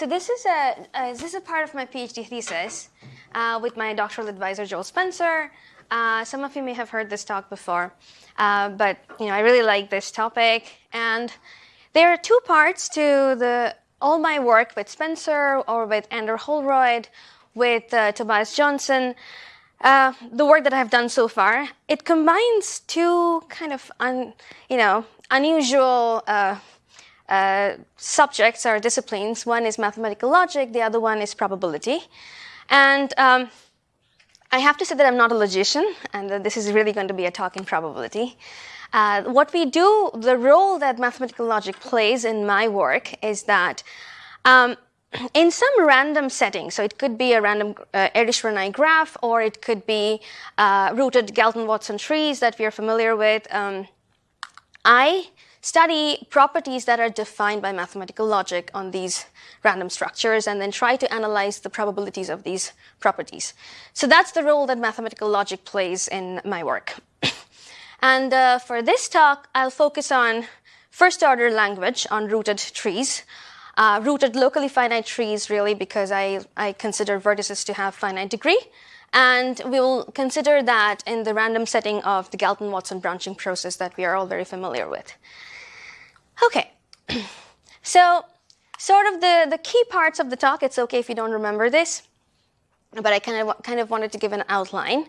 So this is a uh, this is a part of my PhD thesis uh, with my doctoral advisor Joel Spencer. Uh, some of you may have heard this talk before, uh, but you know I really like this topic, and there are two parts to the all my work with Spencer or with Andrew Holroyd, with uh, Tobias Johnson. Uh, the work that I've done so far, it combines two kind of un, you know unusual uh, subjects or disciplines. One is mathematical logic, the other one is probability. And um, I have to say that I'm not a logician, and that this is really going to be a talk in probability. Uh, what we do, the role that mathematical logic plays in my work is that um, in some random setting, so it could be a random uh, Erdős-Rényi graph, or it could be uh, rooted Galton-Watson trees that we are familiar with, um, I study properties that are defined by mathematical logic on these random structures and then try to analyze the probabilities of these properties. So that's the role that mathematical logic plays in my work. and uh, for this talk, I'll focus on first order language on rooted trees. Uh, rooted locally finite trees really because I, I consider vertices to have finite degree. And we will consider that in the random setting of the Galton-Watson branching process that we are all very familiar with. Okay, so sort of the, the key parts of the talk, it's okay if you don't remember this, but I kind of, kind of wanted to give an outline.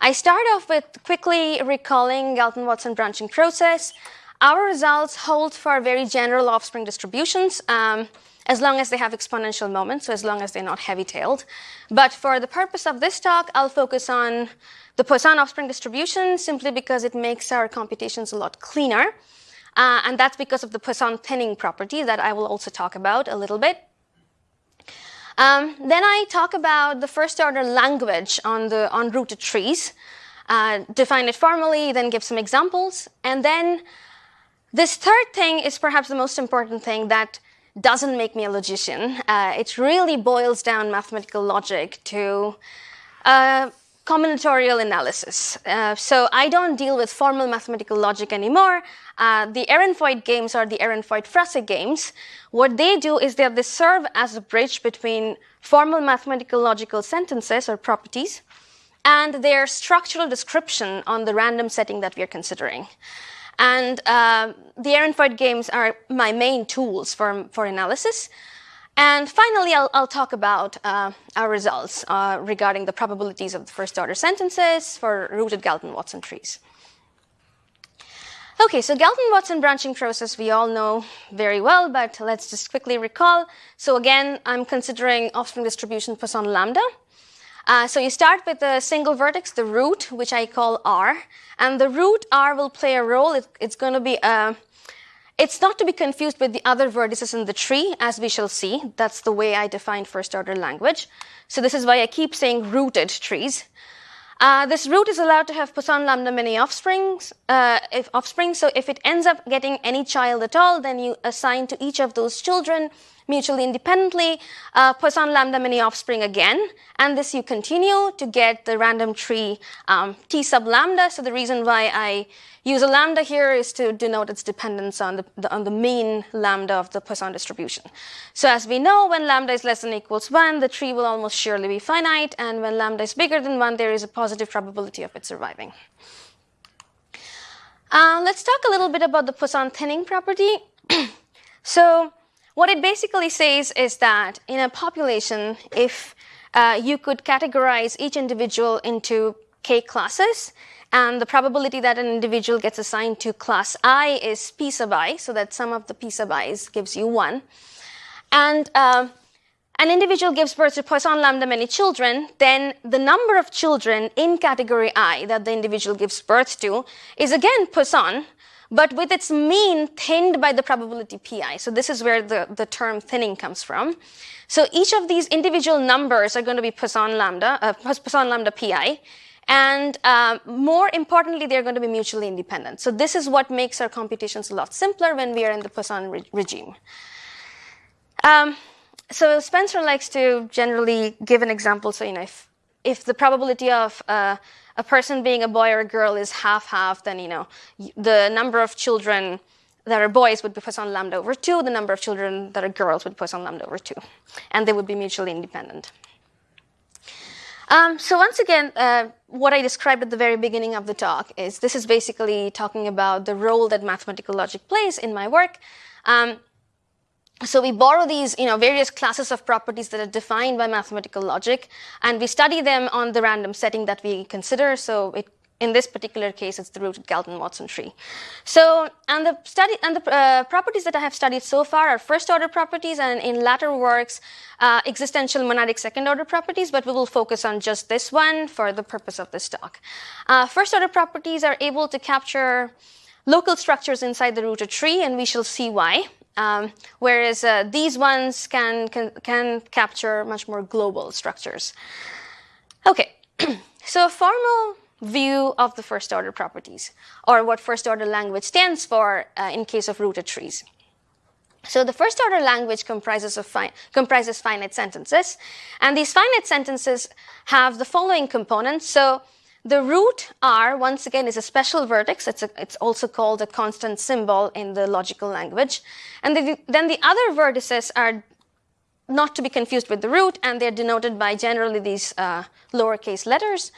I start off with quickly recalling Galton-Watson branching process. Our results hold for very general offspring distributions, um, as long as they have exponential moments, so as long as they're not heavy-tailed. But for the purpose of this talk, I'll focus on the Poisson offspring distribution simply because it makes our computations a lot cleaner. Uh, and that's because of the Poisson thinning property that I will also talk about a little bit. Um, then I talk about the first order language on the unrooted trees, uh, define it formally, then give some examples. And then this third thing is perhaps the most important thing that doesn't make me a logician. Uh, it really boils down mathematical logic to uh, combinatorial analysis. Uh, so I don't deal with formal mathematical logic anymore. Uh, the Ehrenfeucht games are the Ehrenfeucht-Fraïssé games. What they do is that they serve as a bridge between formal mathematical logical sentences or properties and their structural description on the random setting that we are considering. And uh, the Ehrenfeucht games are my main tools for, for analysis. And finally, I'll, I'll talk about uh, our results uh, regarding the probabilities of the first order sentences for rooted Galton-Watson trees. Okay, so Galton-Watson branching process we all know very well, but let's just quickly recall. So again, I'm considering offspring distribution Poisson lambda. Uh, so you start with a single vertex, the root, which I call R, and the root R will play a role. It, it's going to be a it's not to be confused with the other vertices in the tree, as we shall see. That's the way I define first order language. So this is why I keep saying rooted trees. Uh, this root is allowed to have Poisson lambda many offsprings, uh, if offspring. So if it ends up getting any child at all, then you assign to each of those children mutually independently, uh, Poisson lambda many offspring again, and this you continue to get the random tree um, T sub lambda. So the reason why I use a lambda here is to denote its dependence on the, the, on the mean lambda of the Poisson distribution. So as we know, when lambda is less than equals 1, the tree will almost surely be finite, and when lambda is bigger than 1, there is a positive probability of it surviving. Uh, let's talk a little bit about the Poisson thinning property. so what it basically says is that in a population, if uh, you could categorize each individual into k classes, and the probability that an individual gets assigned to class i is p sub i, so that sum of the p sub i's gives you 1. And uh, an individual gives birth to Poisson lambda many children, then the number of children in category i that the individual gives birth to is again Poisson, but with its mean thinned by the probability pi. So this is where the, the term thinning comes from. So each of these individual numbers are going to be Poisson lambda, uh, Poisson lambda pi. And um, more importantly, they're going to be mutually independent. So this is what makes our computations a lot simpler when we are in the Poisson re regime. Um, so Spencer likes to generally give an example. So, you know, if, if the probability of uh, a person being a boy or a girl is half half, then you know the number of children that are boys would be Poisson lambda over 2, the number of children that are girls would be Poisson lambda over 2. And they would be mutually independent. Um, so once again, uh, what I described at the very beginning of the talk is this is basically talking about the role that mathematical logic plays in my work. Um, so we borrow these you know, various classes of properties that are defined by mathematical logic, and we study them on the random setting that we consider. So it in this particular case, it's the rooted Galton-Watson tree. So, and the study and the uh, properties that I have studied so far are first-order properties, and in latter works, uh, existential monadic second-order properties. But we will focus on just this one for the purpose of this talk. Uh, first-order properties are able to capture local structures inside the rooted tree, and we shall see why. Um, whereas uh, these ones can, can can capture much more global structures. Okay, so a formal view of the first order properties, or what first order language stands for uh, in case of rooted trees. So the first order language comprises, of fi comprises finite sentences, and these finite sentences have the following components. So the root R, once again, is a special vertex. It's, a, it's also called a constant symbol in the logical language. And the, then the other vertices are not to be confused with the root, and they're denoted by generally these uh, lowercase letters.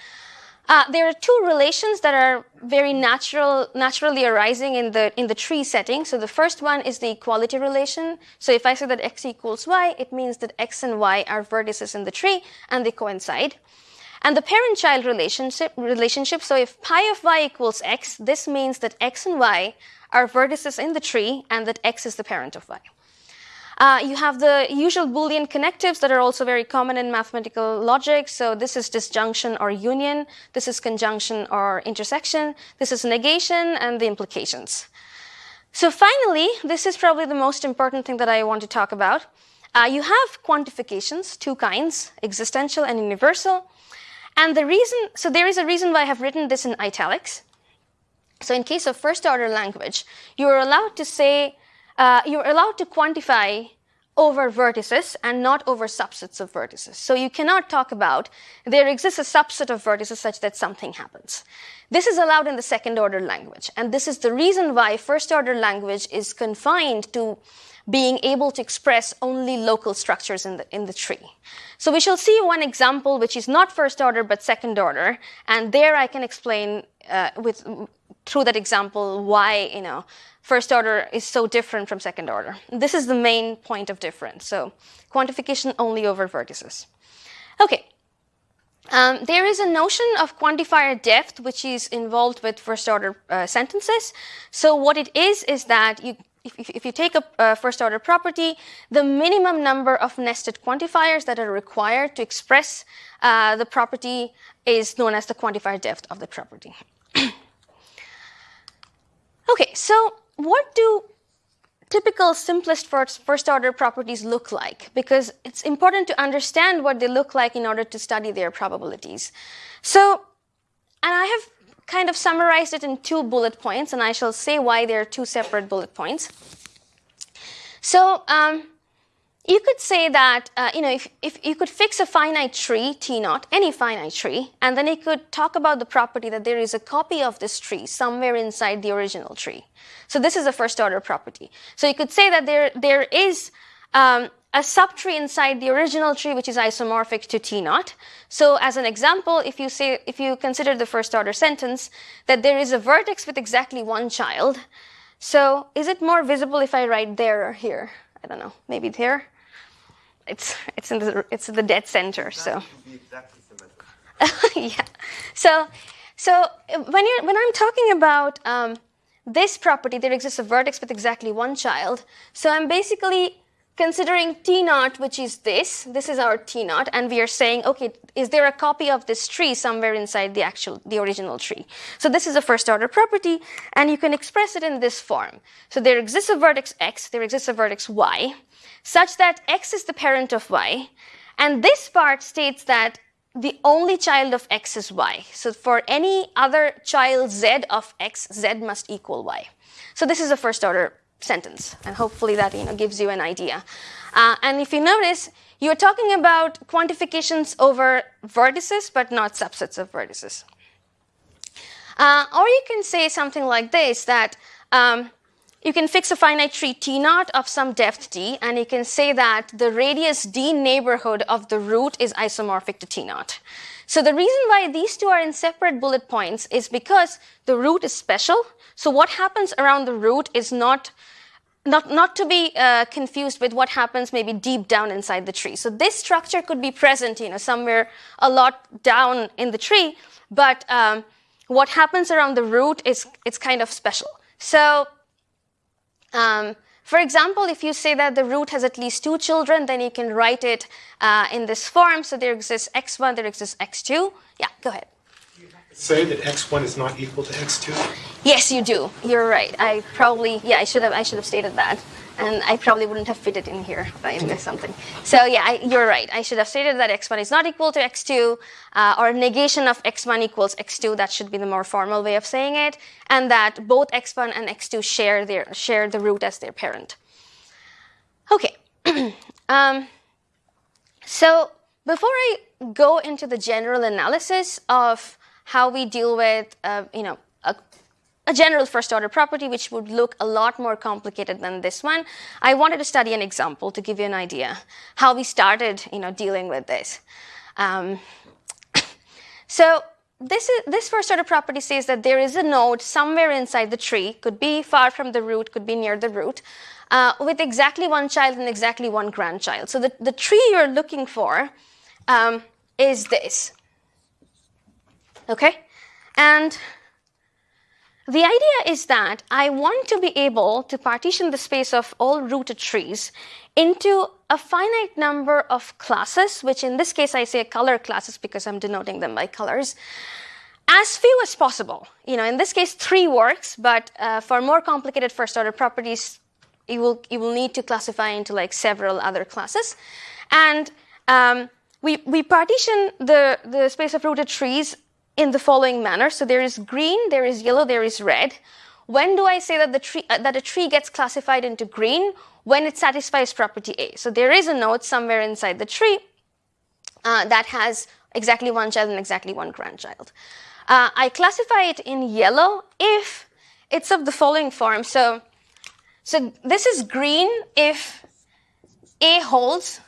Uh, there are two relations that are very natural, naturally arising in the, in the tree setting. So the first one is the equality relation. So if I say that x equals y, it means that x and y are vertices in the tree and they coincide. And the parent-child relationship, relationship, so if pi of y equals x, this means that x and y are vertices in the tree and that x is the parent of y. Uh, you have the usual Boolean connectives that are also very common in mathematical logic. So this is disjunction or union. This is conjunction or intersection. This is negation and the implications. So finally, this is probably the most important thing that I want to talk about. Uh, you have quantifications, two kinds, existential and universal. And the reason, so there is a reason why I have written this in italics. So in case of first order language, you are allowed to say uh, you're allowed to quantify over vertices and not over subsets of vertices. So you cannot talk about there exists a subset of vertices such that something happens. This is allowed in the second order language. And this is the reason why first order language is confined to being able to express only local structures in the, in the tree. So we shall see one example which is not first order but second order. And there I can explain uh, with, through that example why, you know, first order is so different from second order. This is the main point of difference. So quantification only over vertices. Okay. Um, there is a notion of quantifier depth which is involved with first order uh, sentences. So what it is is that you, if, if you take a, a first order property, the minimum number of nested quantifiers that are required to express uh, the property is known as the quantifier depth of the property. okay, so what do typical simplest first, first order properties look like? Because it's important to understand what they look like in order to study their probabilities. So, and I have kind of summarized it in two bullet points, and I shall say why there are two separate bullet points. So, um, you could say that, uh, you know, if, if you could fix a finite tree, T naught, any finite tree, and then you could talk about the property that there is a copy of this tree somewhere inside the original tree. So this is a first order property. So you could say that there, there is um, a subtree inside the original tree which is isomorphic to T naught. So as an example, if you say, if you consider the first order sentence that there is a vertex with exactly one child, so is it more visible if I write there or here? I don't know, maybe there? it's it's in the it's in the dead center. So yeah. So so when you when I'm talking about um, this property, there exists a vertex with exactly one child. So I'm basically considering T naught, which is this. This is our T naught, and we are saying, okay, is there a copy of this tree somewhere inside the actual, the original tree? So this is a first order property, and you can express it in this form. So there exists a vertex x, there exists a vertex y, such that x is the parent of y, and this part states that the only child of x is y. So for any other child z of x, z must equal y. So this is a first order sentence. And hopefully that you know, gives you an idea. Uh, and if you notice, you're talking about quantifications over vertices, but not subsets of vertices. Uh, or you can say something like this, that um, you can fix a finite tree T naught of some depth D, and you can say that the radius D neighborhood of the root is isomorphic to T naught. So the reason why these two are in separate bullet points is because the root is special. So what happens around the root is not not, not to be uh, confused with what happens maybe deep down inside the tree. So this structure could be present, you know, somewhere a lot down in the tree, but um, what happens around the root is it's kind of special. So, um, for example, if you say that the root has at least two children, then you can write it uh, in this form. So there exists x1, there exists x2. Yeah, go ahead say that x1 is not equal to x2? Yes, you do. You're right. I probably, yeah, I should have, I should have stated that. And I probably wouldn't have fit it in here if I missed something. So yeah, I, you're right. I should have stated that x1 is not equal to x2, uh, or negation of x1 equals x2. That should be the more formal way of saying it. And that both x1 and x2 share their share the root as their parent. Okay. um, so before I go into the general analysis of how we deal with, uh, you know, a, general first order property, which would look a lot more complicated than this one. I wanted to study an example to give you an idea how we started, you know, dealing with this. Um, so this, is, this first order property says that there is a node somewhere inside the tree, could be far from the root, could be near the root, uh, with exactly one child and exactly one grandchild. So the, the tree you're looking for um, is this. Okay? And the idea is that I want to be able to partition the space of all rooted trees into a finite number of classes, which in this case I say color classes because I'm denoting them by colors, as few as possible. You know, in this case, three works, but uh, for more complicated first order properties, you will, you will need to classify into like several other classes. And um, we, we partition the, the space of rooted trees in the following manner. So there is green, there is yellow, there is red. When do I say that, the tree, uh, that a tree gets classified into green? When it satisfies property A. So there is a node somewhere inside the tree uh, that has exactly one child and exactly one grandchild. Uh, I classify it in yellow if it's of the following form. So, so this is green if A holds.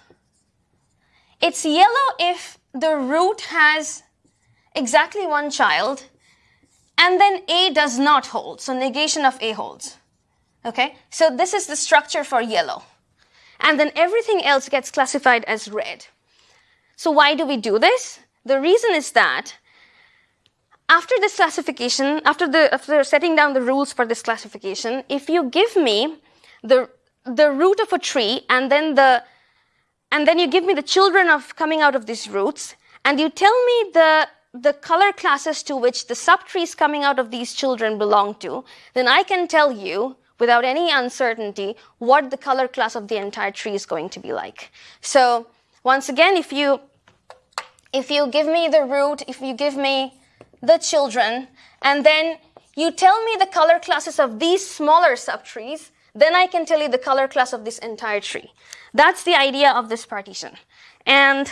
It's yellow if the root has exactly one child, and then A does not hold, so negation of A holds. Okay, so this is the structure for yellow. And then everything else gets classified as red. So why do we do this? The reason is that after this classification, after, the, after setting down the rules for this classification, if you give me the, the root of a tree and then the and then you give me the children of coming out of these roots, and you tell me the the color classes to which the subtrees coming out of these children belong to, then I can tell you without any uncertainty what the color class of the entire tree is going to be like. So once again, if you, if you give me the root, if you give me the children, and then you tell me the color classes of these smaller subtrees, then I can tell you the color class of this entire tree. That's the idea of this partition. And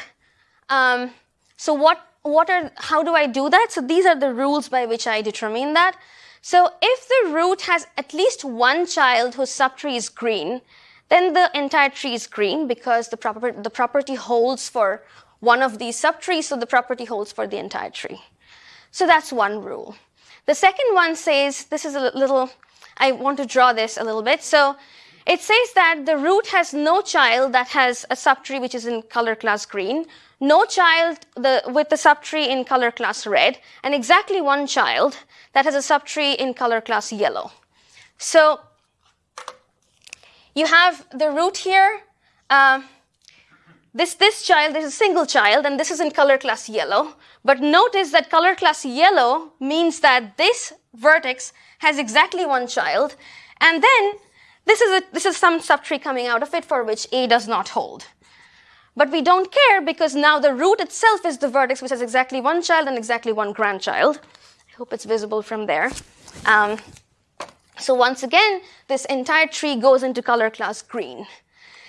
um, so what what are, how do I do that? So these are the rules by which I determine that. So if the root has at least one child whose subtree is green, then the entire tree is green because the, proper, the property holds for one of these subtrees, so the property holds for the entire tree. So that's one rule. The second one says, this is a little, I want to draw this a little bit. So it says that the root has no child that has a subtree which is in color class green, no child the, with the subtree in color class red, and exactly one child that has a subtree in color class yellow. So you have the root here. Um, this, this child is a single child, and this is in color class yellow. But notice that color class yellow means that this vertex has exactly one child, and then this is, a, this is some subtree coming out of it for which A does not hold. But we don't care because now the root itself is the vertex which has exactly one child and exactly one grandchild. I hope it's visible from there. Um, so once again, this entire tree goes into color class green.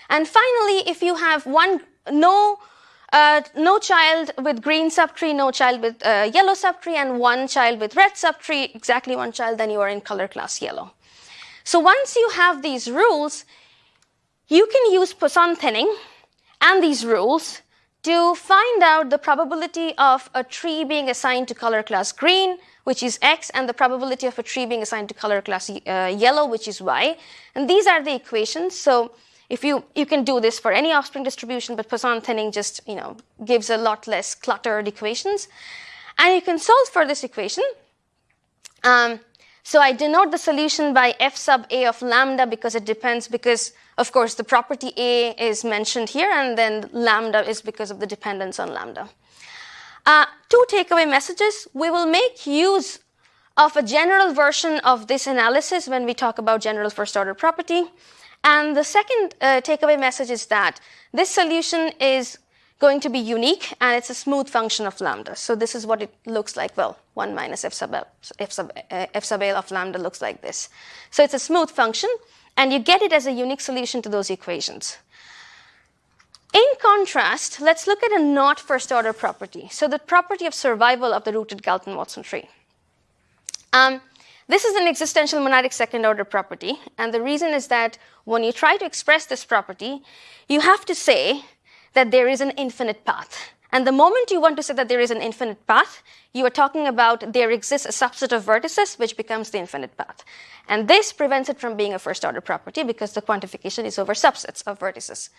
And finally, if you have one, no, uh, no child with green subtree, no child with uh, yellow subtree, and one child with red subtree, exactly one child, then you are in color class yellow. So once you have these rules, you can use Poisson thinning and these rules to find out the probability of a tree being assigned to color class green, which is x, and the probability of a tree being assigned to color class uh, yellow, which is y. And these are the equations. So if you, you can do this for any offspring distribution, but Poisson thinning just you know, gives a lot less cluttered equations. And you can solve for this equation. Um, so I denote the solution by f sub a of lambda because it depends, because of course the property a is mentioned here, and then lambda is because of the dependence on lambda. Uh, two takeaway messages. We will make use of a general version of this analysis when we talk about general first order property. And the second uh, takeaway message is that this solution is going to be unique and it's a smooth function of lambda. So this is what it looks like. Well, 1 minus f sub, L, f, sub, uh, f sub L of lambda looks like this. So it's a smooth function and you get it as a unique solution to those equations. In contrast, let's look at a not first order property. So the property of survival of the rooted Galton-Watson tree. Um, this is an existential monadic second order property. And the reason is that when you try to express this property, you have to say that there is an infinite path. And the moment you want to say that there is an infinite path, you are talking about there exists a subset of vertices which becomes the infinite path. And this prevents it from being a first order property because the quantification is over subsets of vertices.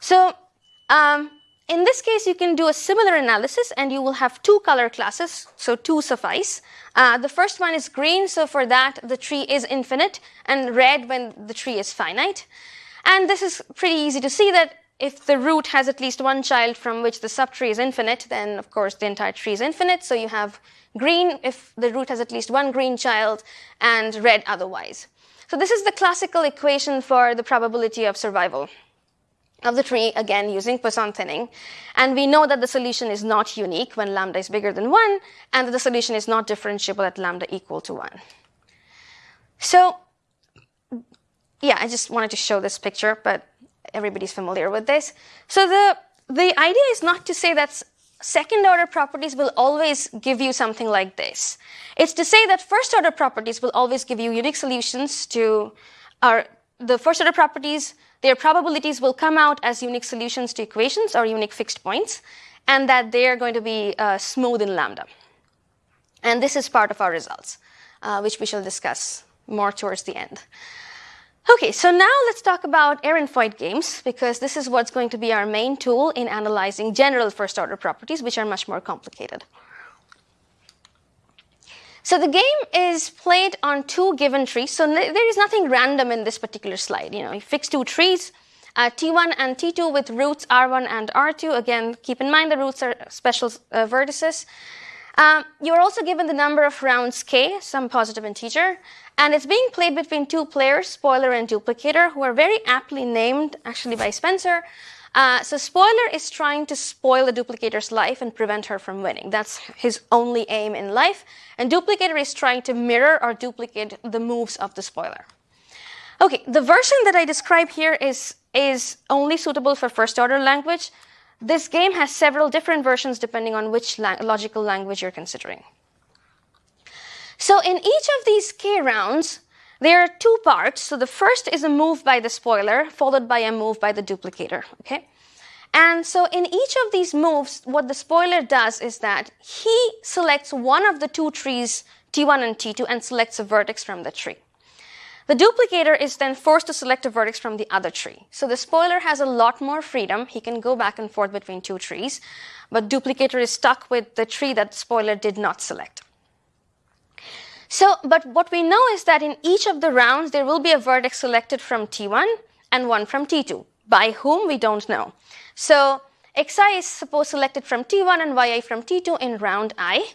So um, in this case, you can do a similar analysis and you will have two color classes, so two suffice. Uh, the first one is green, so for that the tree is infinite, and red when the tree is finite. And this is pretty easy to see that if the root has at least one child from which the subtree is infinite, then of course the entire tree is infinite. So you have green if the root has at least one green child, and red otherwise. So this is the classical equation for the probability of survival of the tree, again using Poisson thinning. And we know that the solution is not unique when lambda is bigger than 1, and that the solution is not differentiable at lambda equal to 1. So, yeah, I just wanted to show this picture, but everybody's familiar with this. So the, the idea is not to say that second order properties will always give you something like this. It's to say that first order properties will always give you unique solutions to our, the first order properties their probabilities will come out as unique solutions to equations or unique fixed points, and that they are going to be uh, smooth in lambda. And this is part of our results, uh, which we shall discuss more towards the end. Okay, so now let's talk about Ehrenfeucht games, because this is what's going to be our main tool in analyzing general first order properties, which are much more complicated. So the game is played on two given trees. So there is nothing random in this particular slide. You know, you fix two trees, uh, T1 and T2 with roots R1 and R2. Again, keep in mind the roots are special uh, vertices. Um, you're also given the number of rounds k, some positive integer, and it's being played between two players, spoiler and duplicator, who are very aptly named, actually by Spencer, uh, so spoiler is trying to spoil the duplicator's life and prevent her from winning. That's his only aim in life. And duplicator is trying to mirror or duplicate the moves of the spoiler. Okay, the version that I describe here is, is only suitable for first order language. This game has several different versions depending on which logical language you're considering. So in each of these K rounds, there are two parts. So the first is a move by the spoiler, followed by a move by the duplicator. Okay? And so in each of these moves, what the spoiler does is that he selects one of the two trees, T1 and T2, and selects a vertex from the tree. The duplicator is then forced to select a vertex from the other tree. So the spoiler has a lot more freedom. He can go back and forth between two trees, but duplicator is stuck with the tree that the spoiler did not select. So, but what we know is that in each of the rounds, there will be a vertex selected from T1 and one from T2. By whom, we don't know. So, xi is suppose selected from T1 and yi from T2 in round i.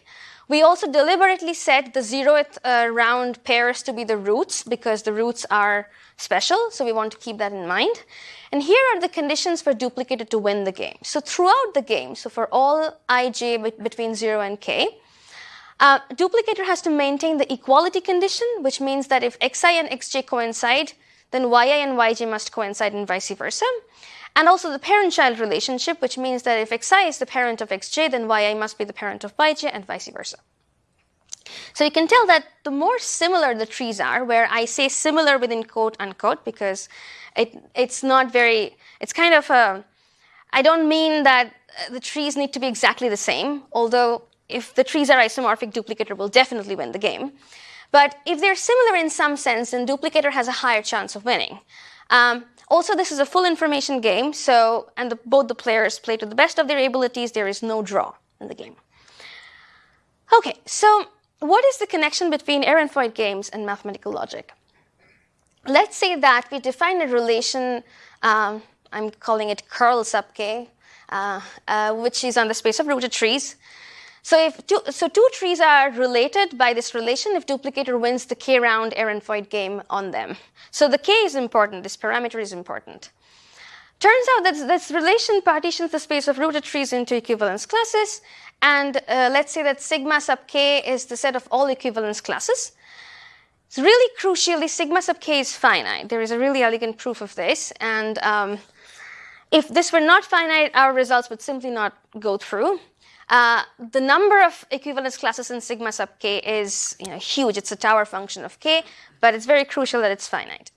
We also deliberately set the zeroth uh, round pairs to be the roots because the roots are special, so we want to keep that in mind. And here are the conditions for duplicator to win the game. So throughout the game, so for all ij between 0 and k, uh, duplicator has to maintain the equality condition, which means that if xi and xj coincide, then yi and yj must coincide and vice versa. And also the parent-child relationship, which means that if xi is the parent of xj, then yi must be the parent of yj and vice versa. So you can tell that the more similar the trees are, where I say similar within quote unquote, because it, it's not very, it's kind of a, I don't mean that uh, the trees need to be exactly the same, although if the trees are isomorphic, duplicator will definitely win the game. But if they're similar in some sense, then duplicator has a higher chance of winning. Um, also, this is a full information game, so and the, both the players play to the best of their abilities. There is no draw in the game. Okay, so what is the connection between Ehrenfeucht games and mathematical logic? Let's say that we define a relation, um, I'm calling it curl sub k, uh, uh, which is on the space of rooted trees. So if two, so two trees are related by this relation if duplicator wins the k-round Ehrenfeucht game on them. So the k is important, this parameter is important. Turns out that this relation partitions the space of rooted trees into equivalence classes, and uh, let's say that sigma sub k is the set of all equivalence classes. It's really crucially, sigma sub k is finite. There is a really elegant proof of this, and um, if this were not finite, our results would simply not go through. Uh, the number of equivalence classes in sigma sub k is you know, huge. It's a tower function of k, but it's very crucial that it's finite.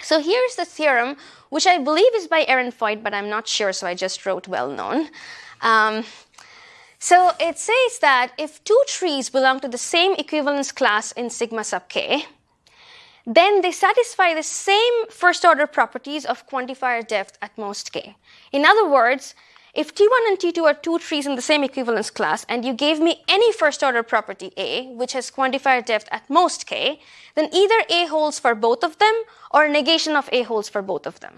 So here's the theorem, which I believe is by Ehrenfeucht, but I'm not sure, so I just wrote well known. Um, so it says that if two trees belong to the same equivalence class in sigma sub k, then they satisfy the same first order properties of quantifier depth at most k. In other words, if T1 and T2 are two trees in the same equivalence class, and you gave me any first order property A, which has quantifier depth at most k, then either A holds for both of them or negation of A holds for both of them.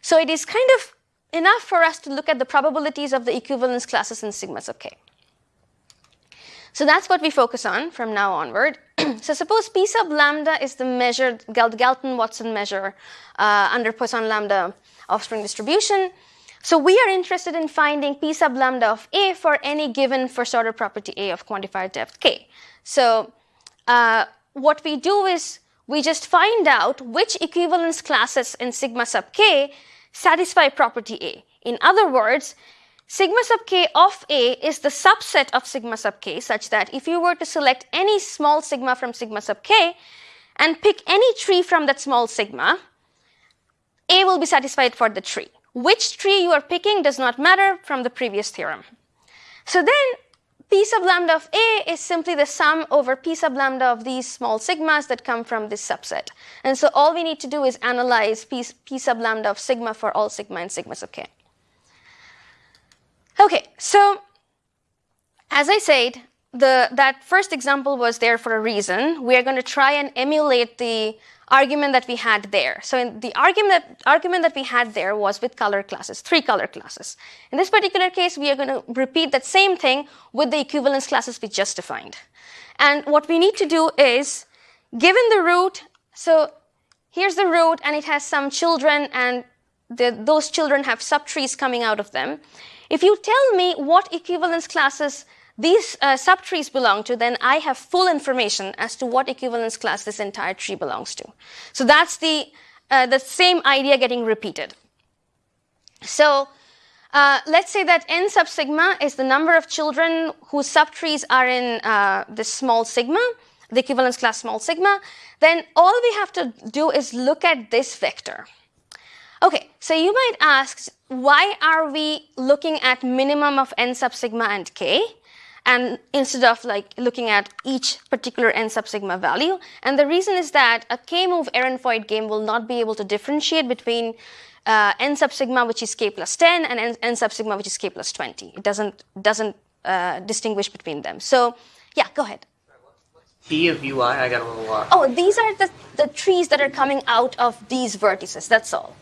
So it is kind of enough for us to look at the probabilities of the equivalence classes in sigma sub k. So that's what we focus on from now onward. so suppose P sub lambda is the measure, the Galton-Watson measure uh, under Poisson lambda offspring distribution. So we are interested in finding P sub lambda of A for any given first order property A of quantifier depth K. So uh, what we do is we just find out which equivalence classes in sigma sub K satisfy property A. In other words, sigma sub K of A is the subset of sigma sub K such that if you were to select any small sigma from sigma sub K and pick any tree from that small sigma, A will be satisfied for the tree. Which tree you are picking does not matter from the previous theorem. So then P sub lambda of A is simply the sum over P sub lambda of these small sigmas that come from this subset. And so all we need to do is analyze P, P sub lambda of sigma for all sigma and sigma sub K. Okay, so as I said, the, that first example was there for a reason. We are going to try and emulate the argument that we had there. So in the argument that, argument that we had there was with color classes, three color classes. In this particular case, we are going to repeat that same thing with the equivalence classes we just defined. And what we need to do is, given the root, so here's the root and it has some children and the, those children have subtrees coming out of them. If you tell me what equivalence classes these uh, subtrees belong to, then I have full information as to what equivalence class this entire tree belongs to. So that's the, uh, the same idea getting repeated. So uh, let's say that n sub sigma is the number of children whose subtrees are in uh, this small sigma, the equivalence class small sigma. Then all we have to do is look at this vector. Okay, so you might ask, why are we looking at minimum of n sub sigma and k? And instead of like looking at each particular n sub sigma value. And the reason is that a k-move Ehrenfeucht game will not be able to differentiate between uh, n sub sigma, which is k plus 10, and n, n sub sigma, which is k plus 20. It doesn't, doesn't uh, distinguish between them. So yeah, go ahead. P of ui, I got a little lost. Oh, these are the, the trees that are coming out of these vertices, that's all.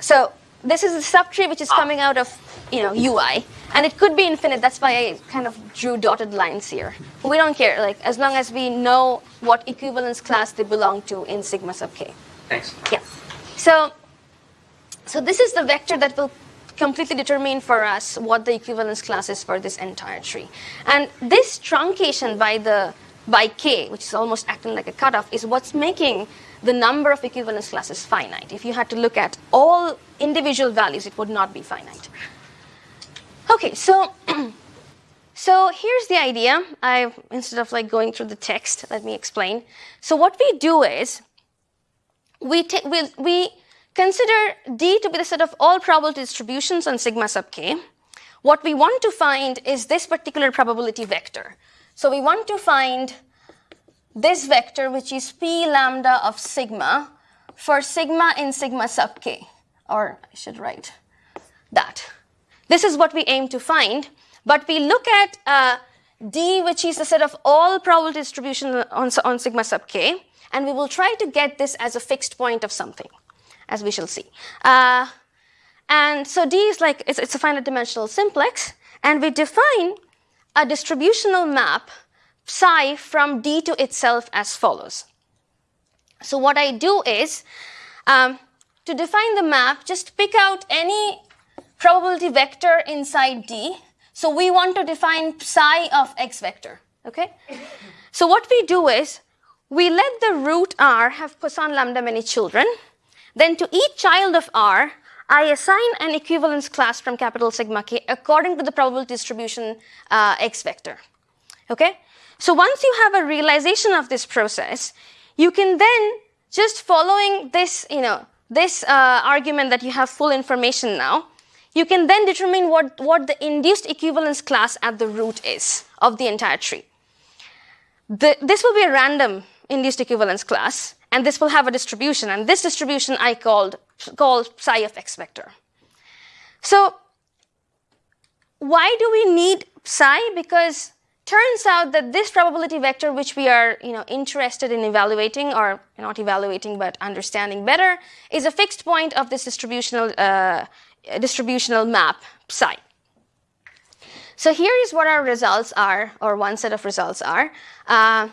So this is a subtree which is coming out of, you know, UI. And it could be infinite. That's why I kind of drew dotted lines here. We don't care, like, as long as we know what equivalence class they belong to in sigma sub k. Thanks. Yeah. So, so this is the vector that will completely determine for us what the equivalence class is for this entire tree. And this truncation by the by k, which is almost acting like a cutoff, is what's making the number of equivalence classes finite. If you had to look at all individual values, it would not be finite. Okay, so So here's the idea. I instead of like going through the text, let me explain. So what we do is we ta- we, we consider D to be the set of all probability distributions on sigma sub k. What we want to find is this particular probability vector. So we want to find this vector, which is p lambda of sigma, for sigma in sigma sub k, or I should write that. This is what we aim to find, but we look at uh, d, which is the set of all probability distribution on, on sigma sub k, and we will try to get this as a fixed point of something, as we shall see. Uh, and so d is like, it's, it's a finite dimensional simplex, and we define a distributional map psi from d to itself as follows. So what I do is, um, to define the map, just pick out any probability vector inside d. So we want to define psi of x vector, okay? So what we do is, we let the root r have Poisson lambda many children. Then to each child of r, I assign an equivalence class from capital sigma k according to the probability distribution uh, x vector. Okay? So once you have a realization of this process, you can then just following this, you know, this uh, argument that you have full information now, you can then determine what, what the induced equivalence class at the root is of the entire tree. The, this will be a random induced equivalence class, and this will have a distribution, and this distribution I called called psi of x vector. So why do we need psi? Because turns out that this probability vector, which we are you know, interested in evaluating, or not evaluating but understanding better, is a fixed point of this distributional, uh, distributional map psi. So here is what our results are, or one set of results are. Uh,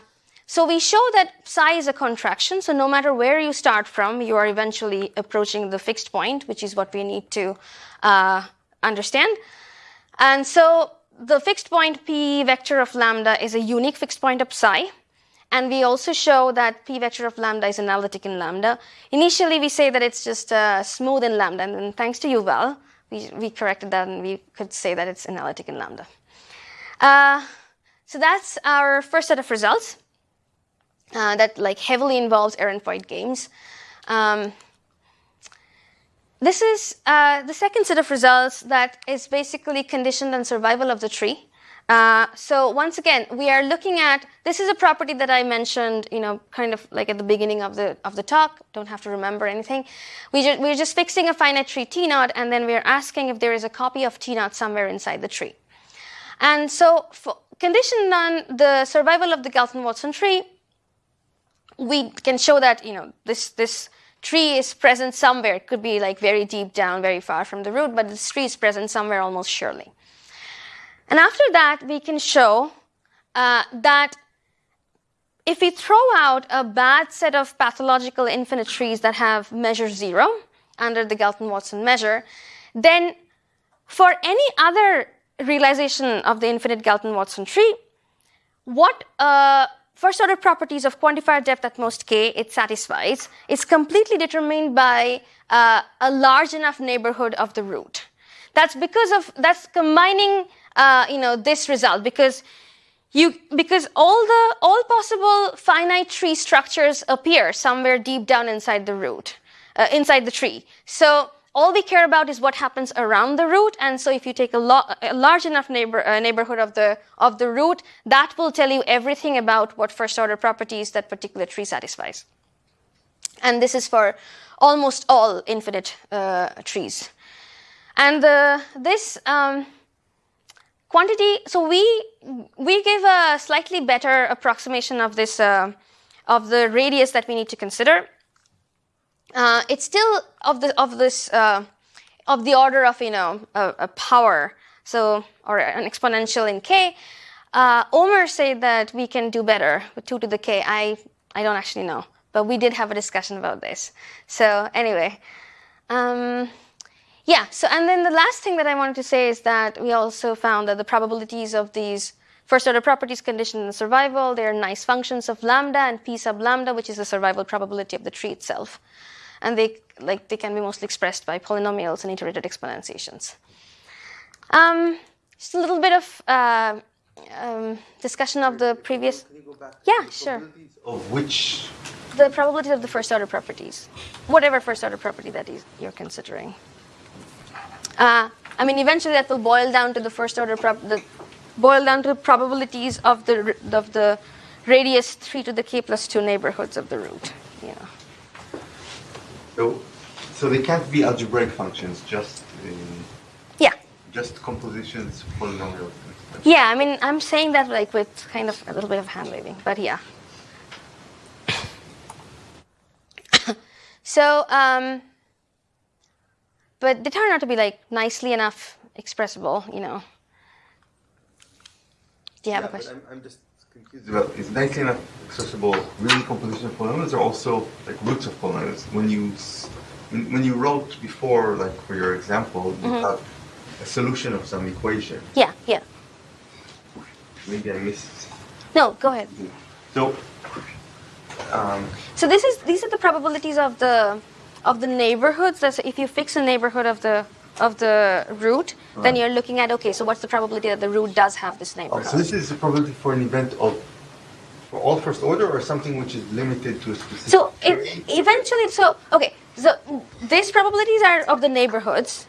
so we show that psi is a contraction. So no matter where you start from, you are eventually approaching the fixed point, which is what we need to uh, understand. And so the fixed point p vector of lambda is a unique fixed point of psi. And we also show that p vector of lambda is analytic in lambda. Initially, we say that it's just uh, smooth in lambda. And then thanks to Yuval, we, we corrected that and we could say that it's analytic in lambda. Uh, so that's our first set of results uh, that like heavily involves errands games. Um, this is uh, the second set of results that is basically conditioned on survival of the tree. Uh, so once again, we are looking at this is a property that I mentioned, you know, kind of like at the beginning of the of the talk. Don't have to remember anything. We ju- we're just fixing a finite tree T naught, and then we're asking if there is a copy of T naught somewhere inside the tree. And so, for conditioned on the survival of the Galton-Watson tree, we can show that you know this this tree is present somewhere. It could be like very deep down, very far from the root, but this tree is present somewhere almost surely. And after that, we can show uh, that if we throw out a bad set of pathological infinite trees that have measure zero under the Galton-Watson measure, then for any other realization of the infinite Galton-Watson tree, what uh, first order properties of quantifier depth at most k it satisfies is completely determined by uh, a large enough neighborhood of the root. That's because of that's combining uh, you know this result because you because all the all possible finite tree structures appear somewhere deep down inside the root uh, inside the tree. So all we care about is what happens around the root. And so if you take a, a large enough neighbor, uh, neighborhood of the, of the root, that will tell you everything about what first order properties that particular tree satisfies. And this is for almost all infinite uh, trees. And uh, this um, quantity, so we, we give a slightly better approximation of this, uh, of the radius that we need to consider uh, it's still of the of this uh, of the order of you know a, a, power, so or an exponential in k. Uh, Omer said that we can do better with two to the k. I I don't actually know, but we did have a discussion about this. So anyway. Um, yeah, so and then the last thing that I wanted to say is that we also found that the probabilities of these first order properties conditioned in survival, they are nice functions of lambda and p sub lambda, which is the survival probability of the tree itself and they like they can be mostly expressed by polynomials and iterated exponentiations. Um, just a little bit of uh, um, discussion of the previous Can you go back? Yeah, The sure. Of which, the probability of the first order properties, whatever first order property that is, you're considering. Uh, I mean, eventually that will boil down to the first order the boil down to the probabilities of the of the radius three to the k plus two neighborhoods of the root. Know. so, so they can't be algebraic functions, just, in, Yeah. just compositions, polynomials. Yeah, I mean, I'm saying that like with kind of a little bit of hand waving, but yeah. so, um, but they turn out to be like nicely enough expressible, you know. Do you have Yeah, a question? I'm, I'm just confused about, is nicely enough accessible really composition of polynomials or also like roots of polynomials? When you, when, when you wrote before, like for your example, you have a solution of some equation. Yeah, yeah. Maybe I missed. No, go ahead. So, um, So this is these are the probabilities of the of the neighborhoods. That's if you fix a neighborhood of the of the root, then you're looking at okay, so what's the probability that the root does have this oh, neighborhood? so this is the probability for an event of for all first order or something which is limited to a specific. So it, eventually, so okay, so these probabilities are of the neighborhoods,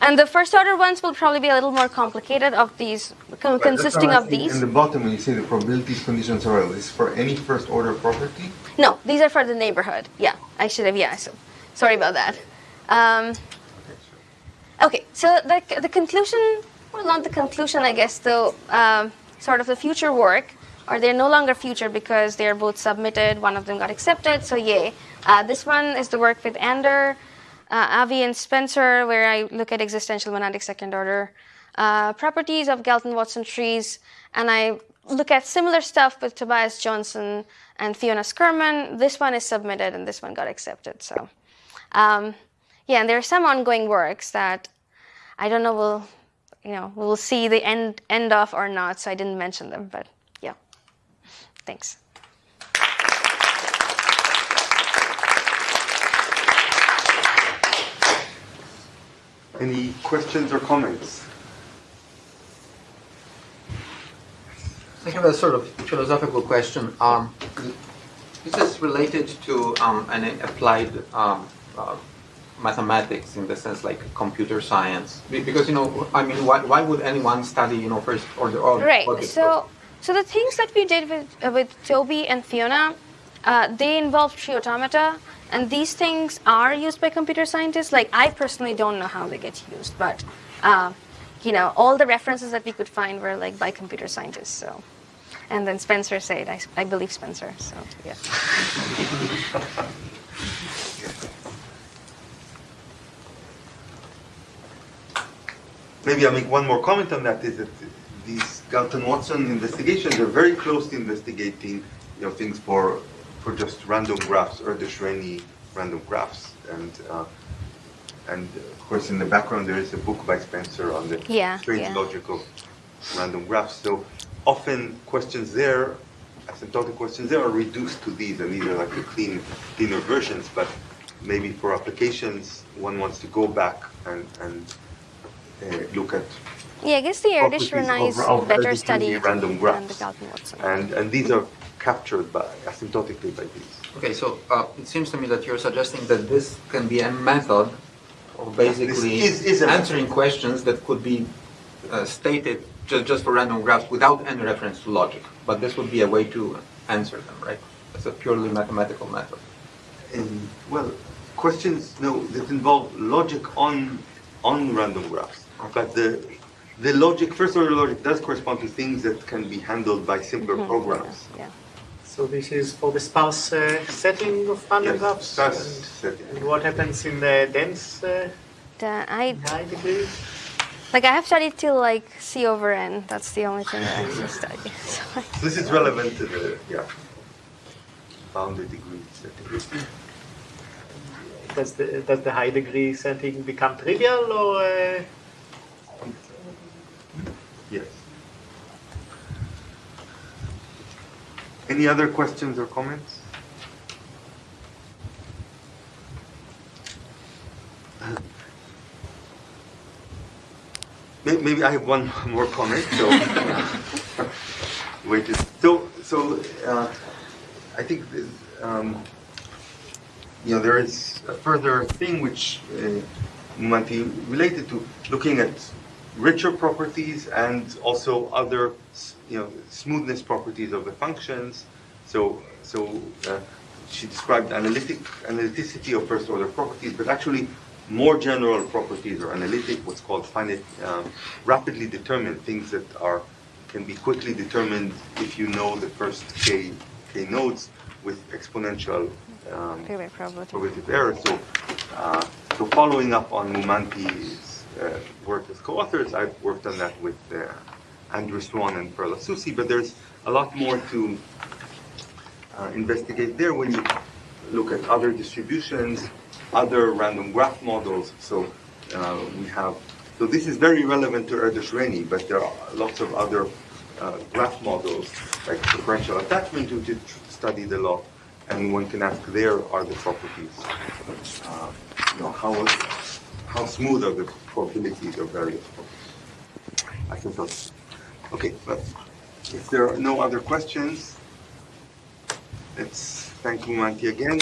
and the first order ones will probably be a little more complicated of these, con- Right, consisting of these. In the bottom, when you say the probabilities conditions are this is for any first order property. No, these are for the neighborhood. Yeah, I should have. Yeah, so sorry about that. Um, okay, so the the conclusion, well, not the conclusion, I guess. Though, um, sort of the future work, or they're no longer future because they're both submitted. One of them got accepted, so yay. Uh, this one is the work with Ander, uh, Avi, and Spencer, where I look at existential monadic second order uh, properties of Galton-Watson trees, and I look at similar stuff with Tobias Johnson and Fiona Skerman. This one is submitted, and this one got accepted. So, um, yeah, and there are some ongoing works that I don't know will, you know, we will see the end end of or not. So I didn't mention them, but yeah, thanks. Any questions or comments? I have a sort of philosophical question. Um, this is related to um, an applied um, uh, mathematics in the sense like computer science. Because, you know, I mean, why, why would anyone study, you know, first order or Right. logic? So, so the things that we did with uh, with Toby and Fiona, uh, they involve tree automata, and these things are used by computer scientists. Like I personally don't know how they get used, but uh, you know, all the references that we could find were like by computer scientists. So, and then Spencer said, I, I believe Spencer. So yeah. Maybe I'll make one more comment on that. Is that these Galton Watson investigations are very close to investigating, you know, things for for just random graphs or Erdős-Rényi random graphs, and uh, and of course in the background there is a book by Spencer on the Yeah, strange yeah. logic of random graphs. So often questions there, asymptotic questions there, are reduced to these, and these are like the clean, cleaner versions. But maybe for applications, one wants to go back and and look at Yeah, I guess the Erdős Properties Rényi is of- of better relatively studied random than the graphs. Galton Watson. and and these are captured by asymptotically by these. Okay, so uh, it seems to me that you're suggesting that this can be a method of basically is- is a method. answering questions that could be uh, stated just, just for random graphs without any reference to logic. But this would be a way to answer them, right? It's a purely mathematical method. And well, questions no that involve logic on on random graphs, but the the logic first order logic does correspond to things that can be handled by simpler programs. yeah. So this is for the sparse uh, setting of random Yes, graphs? sparse and, setting. and what happens in the dense uh, The, I high degree? like I have studied till like C over N. That's the only thing that I actually study. So, This is relevant to the yeah bounded degree setting. Does the, does the high degree setting become trivial or uh, Yes. Any other questions or comments? Maybe I have one more comment, so. Wait, so, so, uh, I think, um, you know, there is a further thing which uh, might be related to looking at richer properties and also other, you know, smoothness properties of the functions. So, so uh, she described analytic analyticity of first order properties, but actually more general properties are analytic, what's called finite, um, rapidly determined things that are can be quickly determined if you know the first k k nodes with exponential um, probability. error. So, uh, so following up on Moumanti's uh, work as co-authors, I've worked on that with uh, Andrew Swan and Perla Sousi, but there's a lot more to uh, investigate there when you look at other distributions, other random graph models. So uh, we have, so this is very relevant to Erdős-Rényi, but there are lots of other uh, graph models like preferential attachment which is studied a lot, and one can ask there are the properties. Uh, you know, how, how smooth are the probabilities of various properties? I think that's, okay, but if there are no other questions, let's thank Moumanti again.